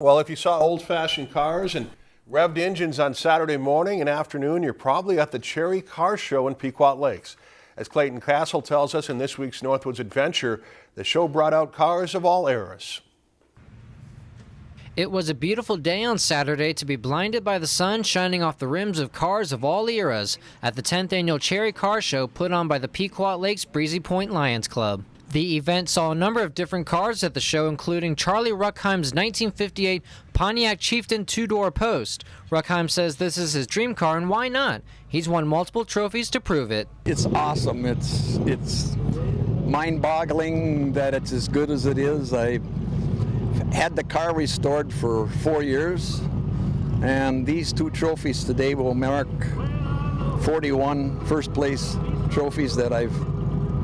Well, if you saw old-fashioned cars and revved engines on Saturday morning and afternoon, you're probably at the Cherry Car Show in Pequot Lakes. As Clayton Castle tells us in this week's Northwoods Adventure, the show brought out cars of all eras. It was a beautiful day on Saturday to be blinded by the sun shining off the rims of cars of all eras at the 10th annual Cherry Car Show put on by the Pequot Lakes Breezy Point Lions Club. The event saw a number of different cars at the show, including Charlie Ruckheim's 1958 Pontiac Chieftain two-door post. Ruckheim says this is his dream car, and why not? He's won multiple trophies to prove it. It's awesome. It's it's mind-boggling that it's as good as it is. I had the car restored for four years, and these two trophies today will mark 41 first place trophies that I've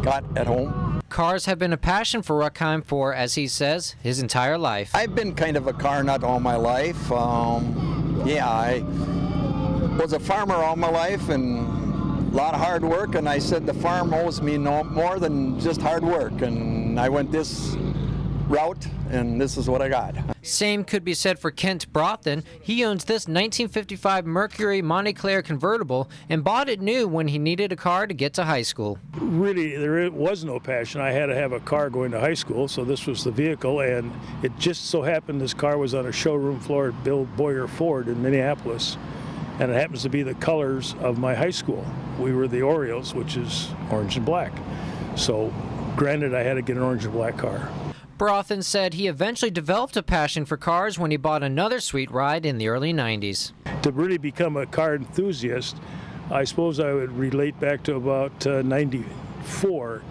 got at home. Cars have been a passion for Ruckheim for, as he says, his entire life. I've been kind of a car nut all my life. Um, yeah, I was a farmer all my life and a lot of hard work, and I said the farm owes me no more than just hard work, and I went this route, and this is what I got. Same could be said for Kent Brothen. He owns this 1955 Mercury Montclair convertible and bought it new when he needed a car to get to high school. Really, there was no passion. I had to have a car going to high school, so this was the vehicle, and it just so happened this car was on a showroom floor at Bill Boyer Ford in Minneapolis, and it happens to be the colors of my high school. We were the Orioles, which is orange and black. So, granted, I had to get an orange and black car. Brothen said he eventually developed a passion for cars when he bought another sweet ride in the early 90s. To really become a car enthusiast, I suppose I would relate back to about uh, 94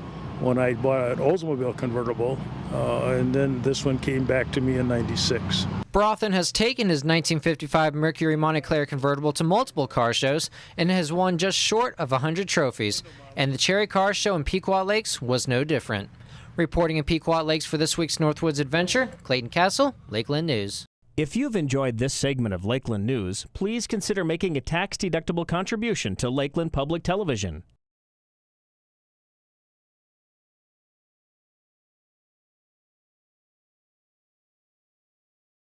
when I bought an Oldsmobile convertible, uh, and then this one came back to me in 96. Brothen has taken his 1955 Mercury Montclair convertible to multiple car shows and has won just short of 100 trophies, and the Cherry Car Show in Pequot Lakes was no different. Reporting in Pequot Lakes for this week's Northwoods Adventure, Clayton Castle, Lakeland News. If you've enjoyed this segment of Lakeland News, please consider making a tax-deductible contribution to Lakeland Public Television.